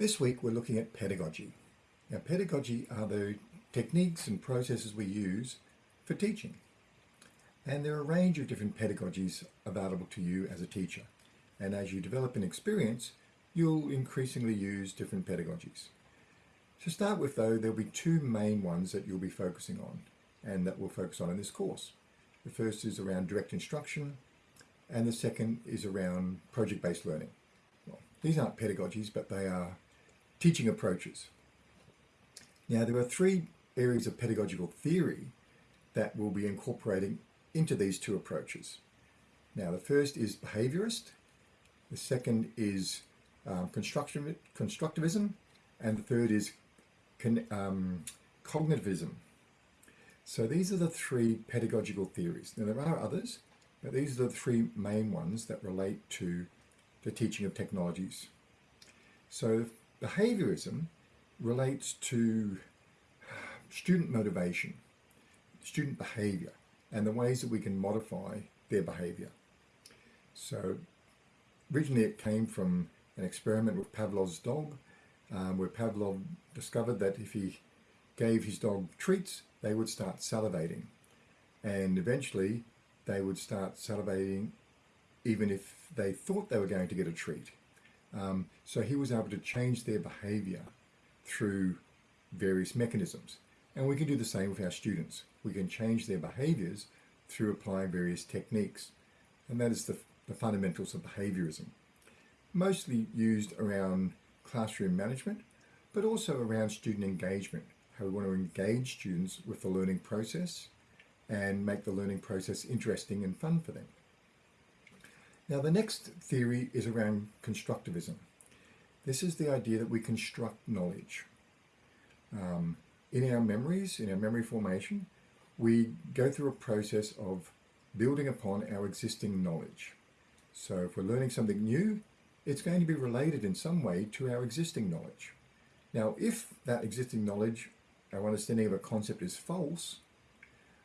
This week we're looking at pedagogy. Now pedagogy are the techniques and processes we use for teaching. And there are a range of different pedagogies available to you as a teacher. And as you develop an experience, you'll increasingly use different pedagogies. To start with though, there'll be two main ones that you'll be focusing on and that we'll focus on in this course. The first is around direct instruction and the second is around project-based learning. Well, these aren't pedagogies, but they are teaching approaches. Now, there are three areas of pedagogical theory that we'll be incorporating into these two approaches. Now, the first is behaviorist, the second is um, constructivism, and the third is um, cognitivism. So these are the three pedagogical theories. Now, there are others, but these are the three main ones that relate to the teaching of technologies. So Behaviorism relates to student motivation, student behavior, and the ways that we can modify their behavior. So originally it came from an experiment with Pavlov's dog, um, where Pavlov discovered that if he gave his dog treats, they would start salivating. And eventually they would start salivating even if they thought they were going to get a treat. Um, so he was able to change their behavior through various mechanisms. And we can do the same with our students. We can change their behaviors through applying various techniques. And that is the, the fundamentals of behaviorism. Mostly used around classroom management, but also around student engagement, how we want to engage students with the learning process and make the learning process interesting and fun for them. Now the next theory is around constructivism. This is the idea that we construct knowledge. Um, in our memories, in our memory formation, we go through a process of building upon our existing knowledge. So if we're learning something new, it's going to be related in some way to our existing knowledge. Now, if that existing knowledge, our understanding of a concept is false,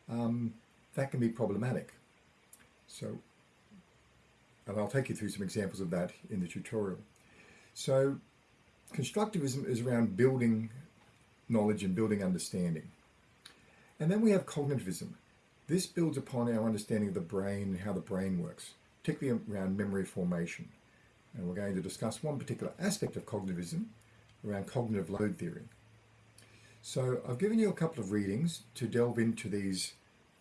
um, that can be problematic. So and I'll take you through some examples of that in the tutorial. So constructivism is around building knowledge and building understanding. And then we have cognitivism. This builds upon our understanding of the brain and how the brain works, particularly around memory formation. And we're going to discuss one particular aspect of cognitivism around cognitive load theory. So I've given you a couple of readings to delve into these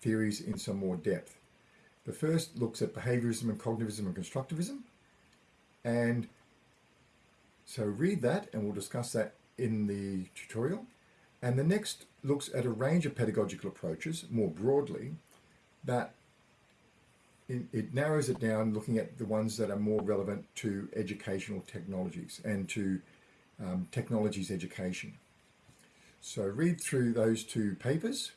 theories in some more depth. The first looks at behaviorism and cognitivism and constructivism. And so read that and we'll discuss that in the tutorial. And the next looks at a range of pedagogical approaches more broadly that it narrows it down looking at the ones that are more relevant to educational technologies and to um, technologies education. So read through those two papers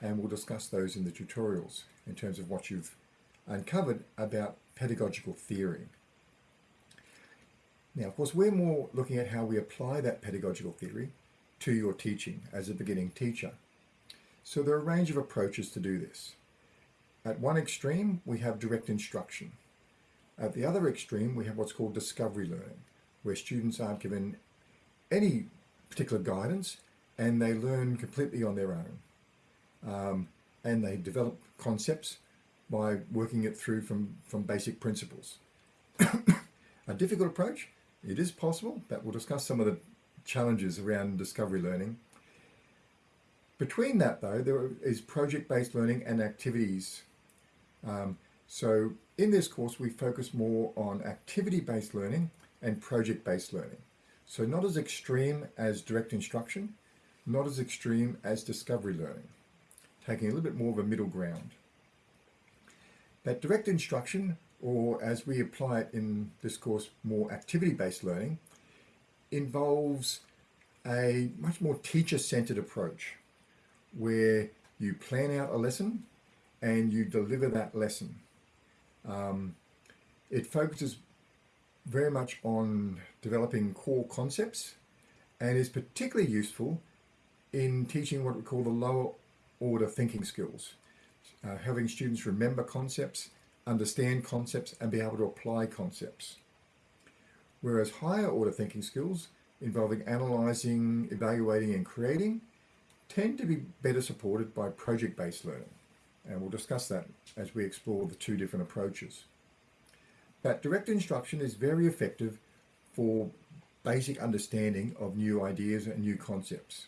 and we'll discuss those in the tutorials in terms of what you've uncovered about pedagogical theory. Now, of course, we're more looking at how we apply that pedagogical theory to your teaching as a beginning teacher. So there are a range of approaches to do this. At one extreme, we have direct instruction. At the other extreme, we have what's called discovery learning, where students aren't given any particular guidance and they learn completely on their own. Um, and they develop concepts by working it through from, from basic principles. a difficult approach, it is possible, but we'll discuss some of the challenges around discovery learning. Between that though, there is project-based learning and activities. Um, so in this course, we focus more on activity-based learning and project-based learning. So not as extreme as direct instruction, not as extreme as discovery learning, taking a little bit more of a middle ground. That direct instruction, or as we apply it in this course, more activity-based learning, involves a much more teacher-centered approach where you plan out a lesson and you deliver that lesson. Um, it focuses very much on developing core concepts and is particularly useful in teaching what we call the lower order thinking skills uh, having students remember concepts, understand concepts, and be able to apply concepts. Whereas higher order thinking skills involving analysing, evaluating and creating tend to be better supported by project-based learning. And we'll discuss that as we explore the two different approaches. But direct instruction is very effective for basic understanding of new ideas and new concepts.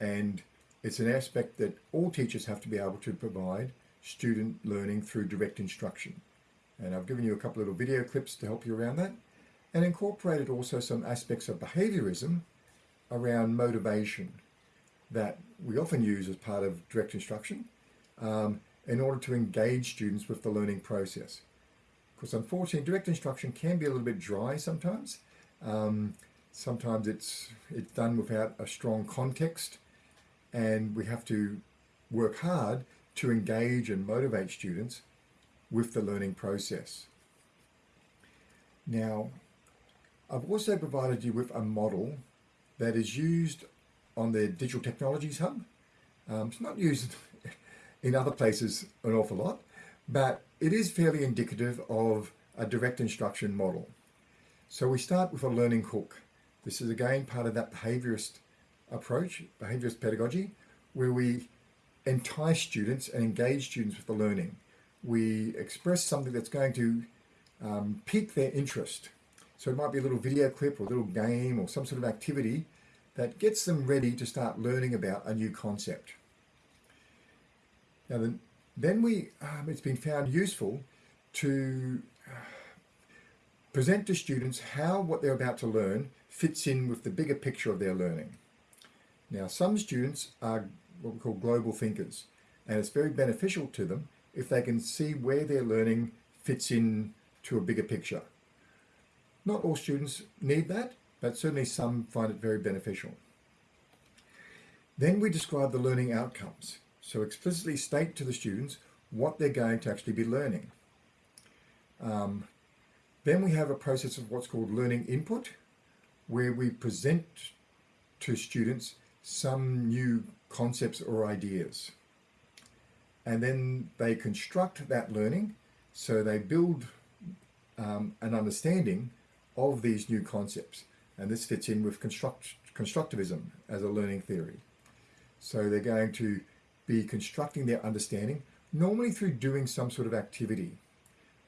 And it's an aspect that all teachers have to be able to provide student learning through direct instruction. And I've given you a couple of little video clips to help you around that and incorporated also some aspects of behaviorism around motivation that we often use as part of direct instruction um, in order to engage students with the learning process. Because unfortunately, direct instruction can be a little bit dry sometimes. Um, sometimes it's, it's done without a strong context and we have to work hard to engage and motivate students with the learning process. Now, I've also provided you with a model that is used on the Digital Technologies Hub. Um, it's not used in other places an awful lot, but it is fairly indicative of a direct instruction model. So we start with a learning hook. This is again part of that behaviorist approach, behaviorist pedagogy, where we entice students and engage students with the learning. We express something that's going to um, pique their interest. So it might be a little video clip or a little game or some sort of activity that gets them ready to start learning about a new concept. Now then, then we, um, it's been found useful to uh, present to students how what they're about to learn fits in with the bigger picture of their learning. Now some students are what we call global thinkers and it's very beneficial to them if they can see where their learning fits in to a bigger picture. Not all students need that, but certainly some find it very beneficial. Then we describe the learning outcomes. So explicitly state to the students what they're going to actually be learning. Um, then we have a process of what's called learning input, where we present to students some new concepts or ideas. And then they construct that learning, so they build um, an understanding of these new concepts. And this fits in with construct, constructivism as a learning theory. So they're going to be constructing their understanding, normally through doing some sort of activity.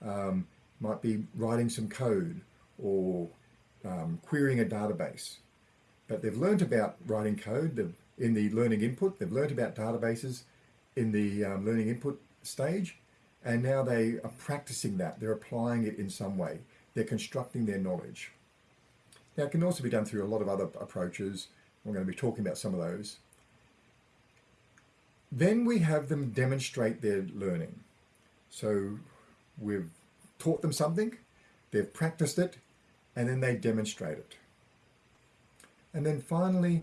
Um, might be writing some code or um, querying a database. But they've learned about writing code in the learning input, they've learned about databases in the um, learning input stage, and now they are practicing that, they're applying it in some way, they're constructing their knowledge. Now it can also be done through a lot of other approaches, we're going to be talking about some of those. Then we have them demonstrate their learning. So we've taught them something, they've practiced it, and then they demonstrate it. And then finally,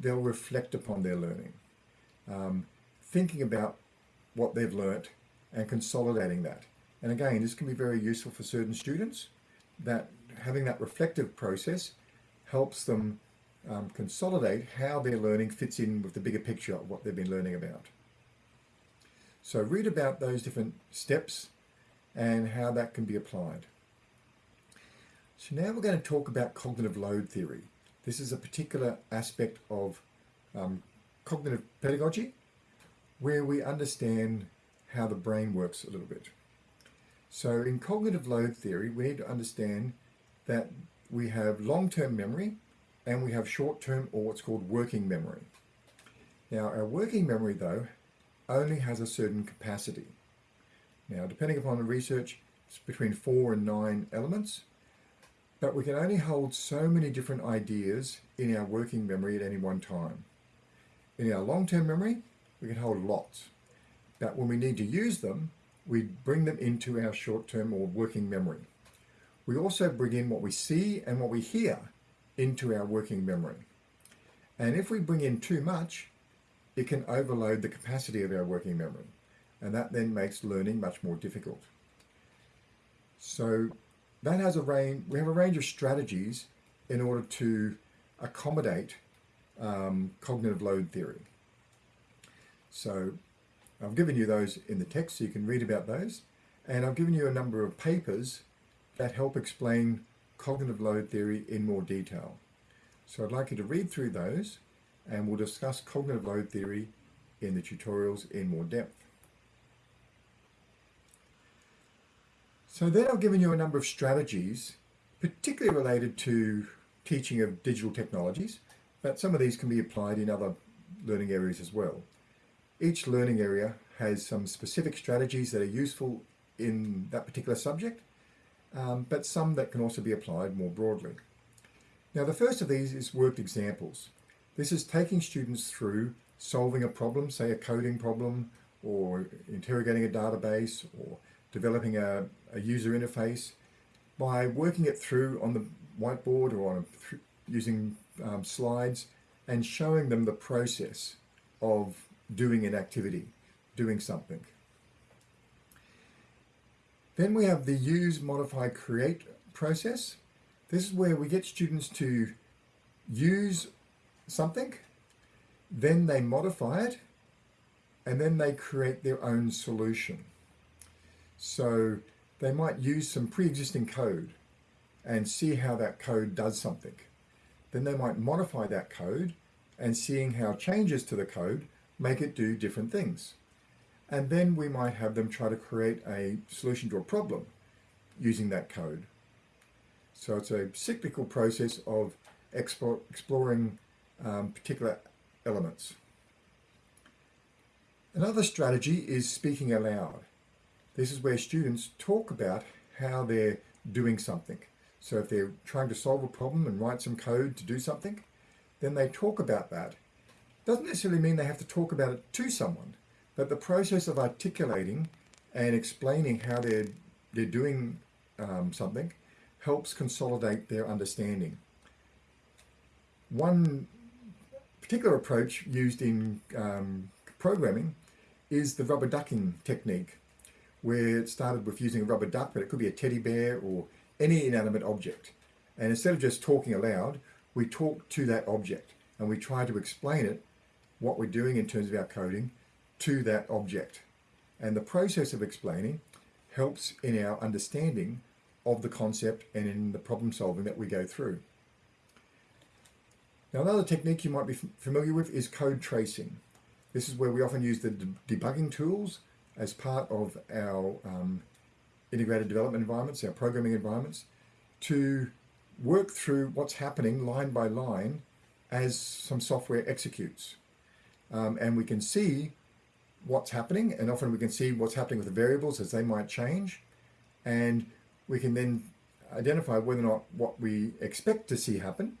they'll reflect upon their learning, um, thinking about what they've learnt and consolidating that. And again, this can be very useful for certain students that having that reflective process helps them um, consolidate how their learning fits in with the bigger picture of what they've been learning about. So read about those different steps and how that can be applied. So now we're going to talk about cognitive load theory. This is a particular aspect of um, cognitive pedagogy where we understand how the brain works a little bit. So in cognitive load theory, we need to understand that we have long-term memory and we have short-term or what's called working memory. Now our working memory though only has a certain capacity. Now depending upon the research it's between four and nine elements but we can only hold so many different ideas in our working memory at any one time. In our long-term memory we can hold lots but when we need to use them we bring them into our short-term or working memory. We also bring in what we see and what we hear into our working memory. And if we bring in too much, it can overload the capacity of our working memory. And that then makes learning much more difficult. So that has a range, we have a range of strategies in order to accommodate um, cognitive load theory. So I've given you those in the text so you can read about those. And I've given you a number of papers that help explain cognitive load theory in more detail. So I'd like you to read through those and we'll discuss cognitive load theory in the tutorials in more depth. So then I've given you a number of strategies, particularly related to teaching of digital technologies, but some of these can be applied in other learning areas as well. Each learning area has some specific strategies that are useful in that particular subject, um, but some that can also be applied more broadly. Now the first of these is worked examples. This is taking students through solving a problem, say a coding problem, or interrogating a database, or developing a, a user interface, by working it through on the whiteboard or on a, using um, slides and showing them the process of doing an activity, doing something. Then we have the use, modify, create process. This is where we get students to use something, then they modify it, and then they create their own solution. So they might use some pre-existing code and see how that code does something. Then they might modify that code and seeing how changes to the code make it do different things. And then we might have them try to create a solution to a problem using that code. So it's a cyclical process of explore, exploring um, particular elements. Another strategy is speaking aloud. This is where students talk about how they're doing something. So if they're trying to solve a problem and write some code to do something, then they talk about that. Doesn't necessarily mean they have to talk about it to someone, but the process of articulating and explaining how they're, they're doing um, something helps consolidate their understanding. One particular approach used in um, programming is the rubber ducking technique, where it started with using a rubber duck, but it could be a teddy bear or any inanimate object. And instead of just talking aloud, we talk to that object and we try to explain it, what we're doing in terms of our coding, to that object. And the process of explaining helps in our understanding of the concept and in the problem solving that we go through. Now another technique you might be familiar with is code tracing. This is where we often use the debugging tools as part of our um, integrated development environments, our programming environments, to work through what's happening line by line as some software executes. Um, and we can see what's happening and often we can see what's happening with the variables as they might change and we can then identify whether or not what we expect to see happen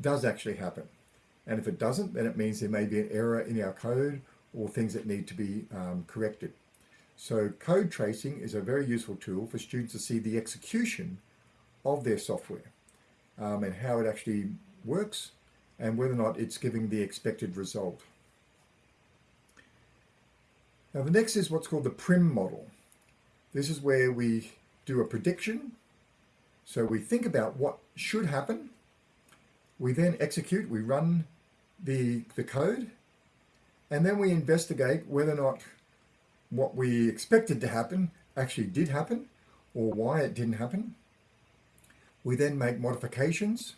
does actually happen. And if it doesn't, then it means there may be an error in our code or things that need to be um, corrected. So code tracing is a very useful tool for students to see the execution of their software um, and how it actually works and whether or not it's giving the expected result. Now the next is what's called the PRIMM model. This is where we do a prediction. So we think about what should happen. We then execute, we run the, the code, and then we investigate whether or not what we expected to happen actually did happen or why it didn't happen. We then make modifications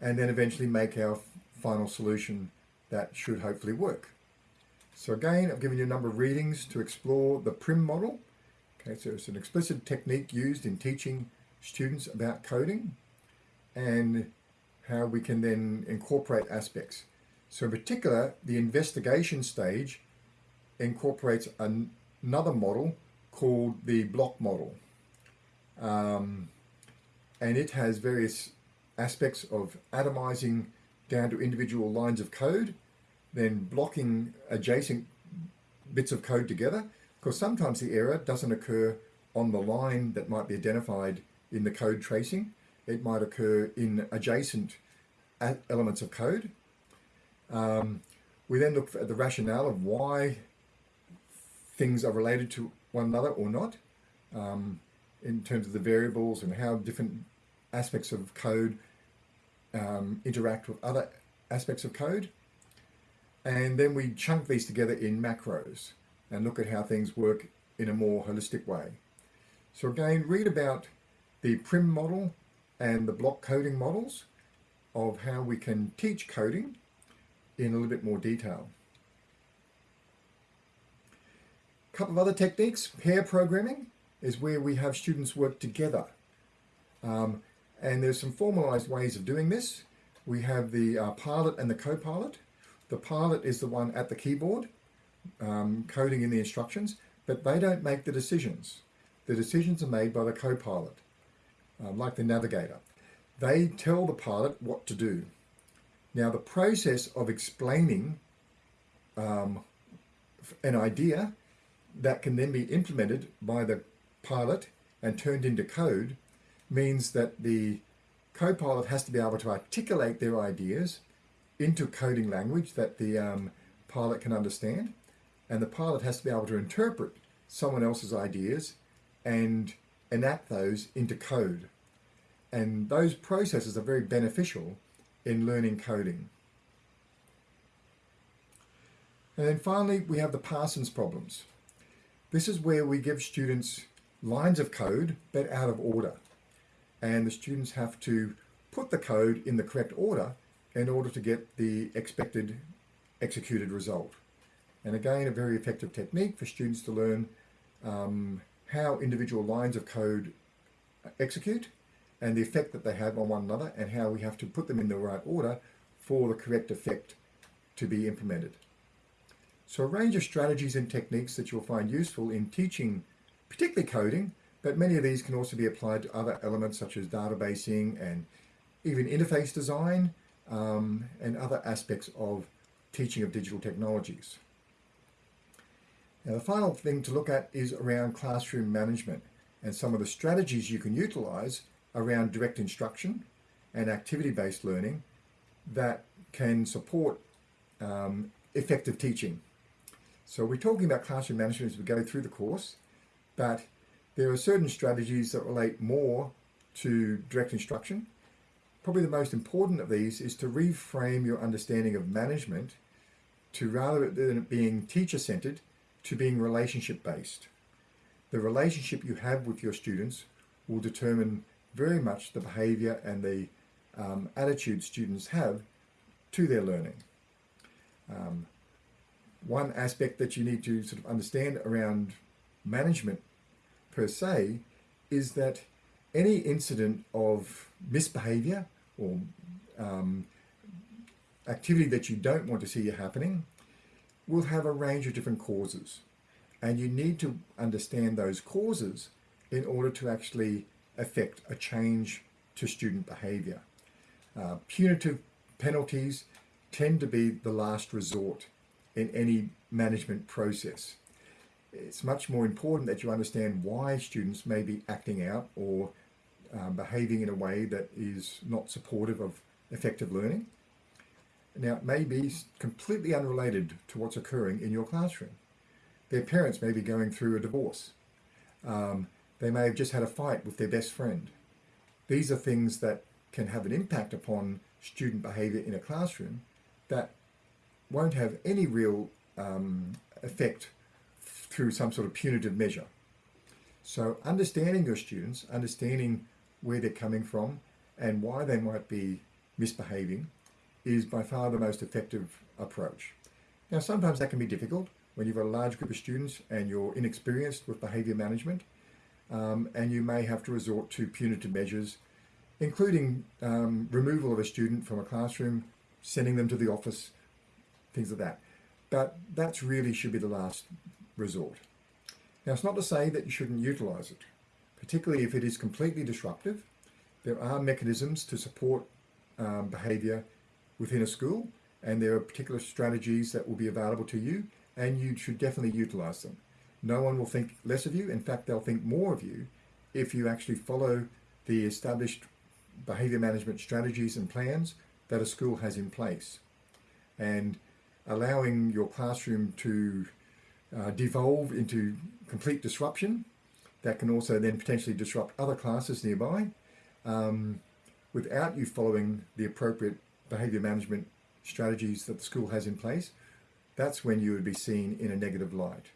and then eventually make our final solution that should hopefully work. So again, I've given you a number of readings to explore the PRIMM model. Okay, so it's an explicit technique used in teaching students about coding and how we can then incorporate aspects. So in particular, the investigation stage incorporates an, another model called the block model. Um, and it has various aspects of atomizing down to individual lines of code, then blocking adjacent bits of code together, because sometimes the error doesn't occur on the line that might be identified in the code tracing. It might occur in adjacent elements of code. Um, we then look at the rationale of why things are related to one another or not um, in terms of the variables and how different aspects of code um, interact with other aspects of code. And then we chunk these together in macros and look at how things work in a more holistic way. So again, read about the PRIMM model and the block coding models of how we can teach coding in a little bit more detail. Couple of other techniques, pair programming is where we have students work together. Um, and there's some formalized ways of doing this. We have the uh, pilot and the co-pilot. The pilot is the one at the keyboard, um, coding in the instructions, but they don't make the decisions. The decisions are made by the co-pilot, um, like the navigator. They tell the pilot what to do. Now the process of explaining um, an idea that can then be implemented by the pilot and turned into code means that the co-pilot has to be able to articulate their ideas into coding language that the um, pilot can understand and the pilot has to be able to interpret someone else's ideas and enact those into code and those processes are very beneficial in learning coding. And then finally, we have the Parsons problems. This is where we give students lines of code, but out of order. And the students have to put the code in the correct order in order to get the expected executed result. And again, a very effective technique for students to learn um, how individual lines of code execute and the effect that they have on one another and how we have to put them in the right order for the correct effect to be implemented. So a range of strategies and techniques that you'll find useful in teaching, particularly coding, but many of these can also be applied to other elements such as databasing and even interface design um, and other aspects of teaching of digital technologies. Now the final thing to look at is around classroom management and some of the strategies you can utilize around direct instruction and activity-based learning that can support um, effective teaching. So we're talking about classroom management as we go through the course, but there are certain strategies that relate more to direct instruction. Probably the most important of these is to reframe your understanding of management to rather than it being teacher-centered, to being relationship-based. The relationship you have with your students will determine very much the behavior and the um, attitude students have to their learning. Um, one aspect that you need to sort of understand around management per se is that any incident of misbehavior or um, activity that you don't want to see happening will have a range of different causes. And you need to understand those causes in order to actually affect a change to student behaviour. Uh, punitive penalties tend to be the last resort in any management process. It's much more important that you understand why students may be acting out or um, behaving in a way that is not supportive of effective learning. Now, it may be completely unrelated to what's occurring in your classroom. Their parents may be going through a divorce. Um, they may have just had a fight with their best friend. These are things that can have an impact upon student behaviour in a classroom that won't have any real um, effect through some sort of punitive measure. So understanding your students, understanding where they're coming from and why they might be misbehaving is by far the most effective approach. Now sometimes that can be difficult when you've got a large group of students and you're inexperienced with behaviour management um, and you may have to resort to punitive measures, including um, removal of a student from a classroom, sending them to the office, things like that. But that's really should be the last resort. Now, it's not to say that you shouldn't utilise it, particularly if it is completely disruptive. There are mechanisms to support um, behaviour within a school, and there are particular strategies that will be available to you, and you should definitely utilise them. No one will think less of you. In fact, they'll think more of you if you actually follow the established behavior management strategies and plans that a school has in place. And allowing your classroom to uh, devolve into complete disruption that can also then potentially disrupt other classes nearby um, without you following the appropriate behavior management strategies that the school has in place, that's when you would be seen in a negative light.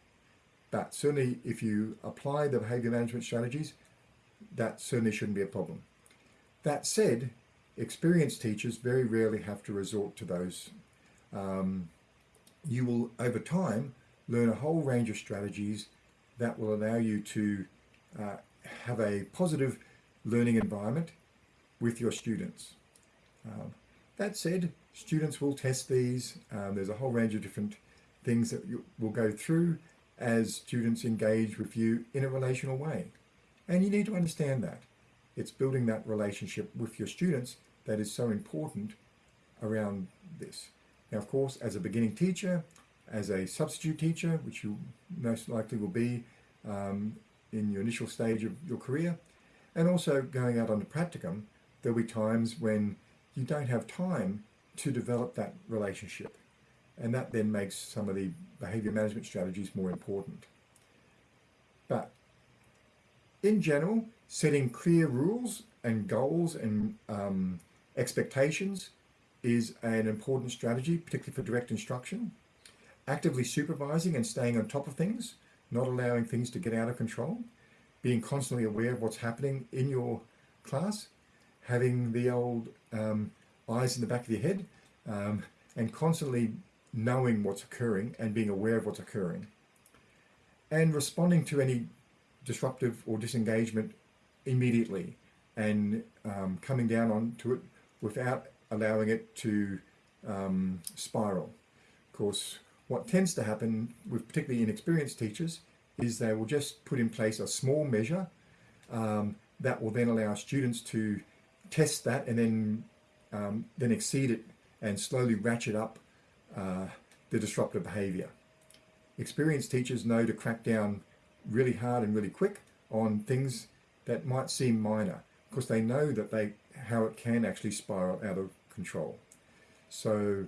But certainly if you apply the behavior management strategies, that certainly shouldn't be a problem. That said, experienced teachers very rarely have to resort to those. Um, you will, over time, learn a whole range of strategies that will allow you to uh, have a positive learning environment with your students. Um, that said, students will test these. Um, there's a whole range of different things that you will go through as students engage with you in a relational way. And you need to understand that. It's building that relationship with your students that is so important around this. Now, of course, as a beginning teacher, as a substitute teacher, which you most likely will be um, in your initial stage of your career, and also going out on the practicum, there'll be times when you don't have time to develop that relationship. And that then makes some of the behavior management strategies more important. But in general, setting clear rules and goals and um, expectations is an important strategy, particularly for direct instruction. Actively supervising and staying on top of things, not allowing things to get out of control, being constantly aware of what's happening in your class, having the old um, eyes in the back of your head, um, and constantly knowing what's occurring and being aware of what's occurring. And responding to any disruptive or disengagement immediately and um, coming down onto it without allowing it to um, spiral. Of course, what tends to happen with particularly inexperienced teachers is they will just put in place a small measure um, that will then allow students to test that and then um, then exceed it and slowly ratchet up uh, the disruptive behavior. Experienced teachers know to crack down really hard and really quick on things that might seem minor because they know that they how it can actually spiral out of control. So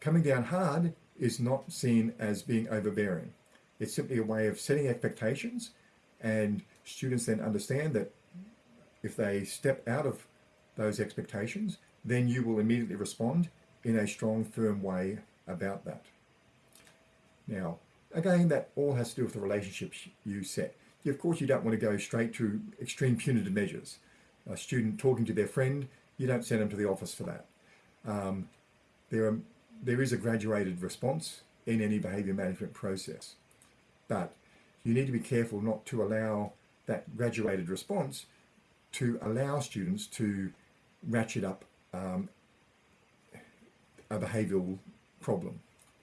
coming down hard is not seen as being overbearing. It's simply a way of setting expectations and students then understand that if they step out of those expectations, then you will immediately respond in a strong, firm way about that. Now, again, that all has to do with the relationships you set. Of course, you don't want to go straight to extreme punitive measures. A student talking to their friend, you don't send them to the office for that. Um, there, are, there is a graduated response in any behaviour management process, but you need to be careful not to allow that graduated response to allow students to ratchet up um, a behavioural problem.